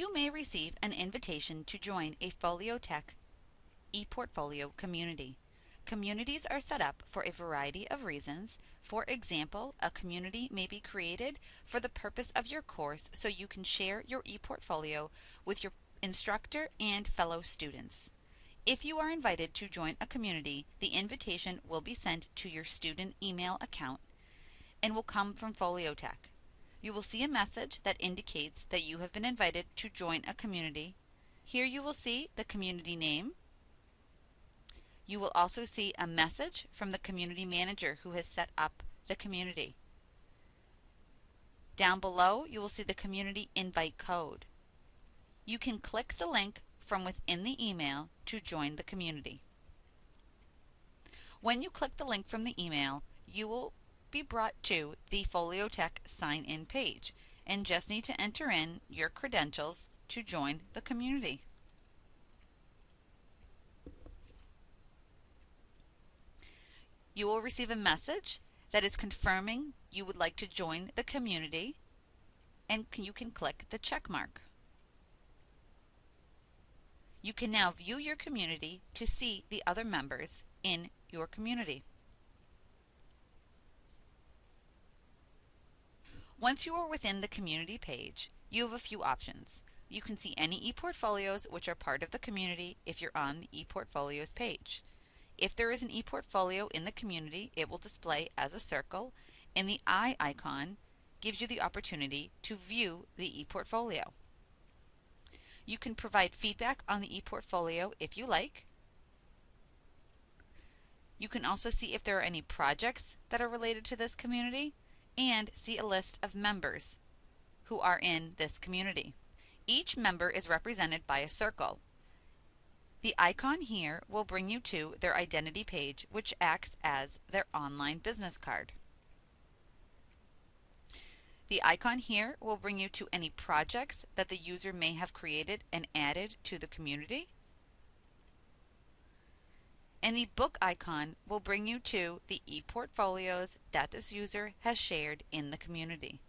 You may receive an invitation to join a Foliotek ePortfolio community. Communities are set up for a variety of reasons. For example, a community may be created for the purpose of your course so you can share your ePortfolio with your instructor and fellow students. If you are invited to join a community, the invitation will be sent to your student email account and will come from Foliotek. You will see a message that indicates that you have been invited to join a community. Here you will see the community name. You will also see a message from the community manager who has set up the community. Down below, you will see the community invite code. You can click the link from within the email to join the community. When you click the link from the email, you will be brought to the Foliotek sign-in page and just need to enter in your credentials to join the community. You will receive a message that is confirming you would like to join the community and you can click the check mark. You can now view your community to see the other members in your community. Once you are within the community page, you have a few options. You can see any ePortfolios which are part of the community if you're on the ePortfolios page. If there is an ePortfolio in the community, it will display as a circle, and the eye icon gives you the opportunity to view the ePortfolio. You can provide feedback on the ePortfolio if you like. You can also see if there are any projects that are related to this community and see a list of members who are in this community. Each member is represented by a circle. The icon here will bring you to their identity page, which acts as their online business card. The icon here will bring you to any projects that the user may have created and added to the community. And the book icon will bring you to the ePortfolios that this user has shared in the community.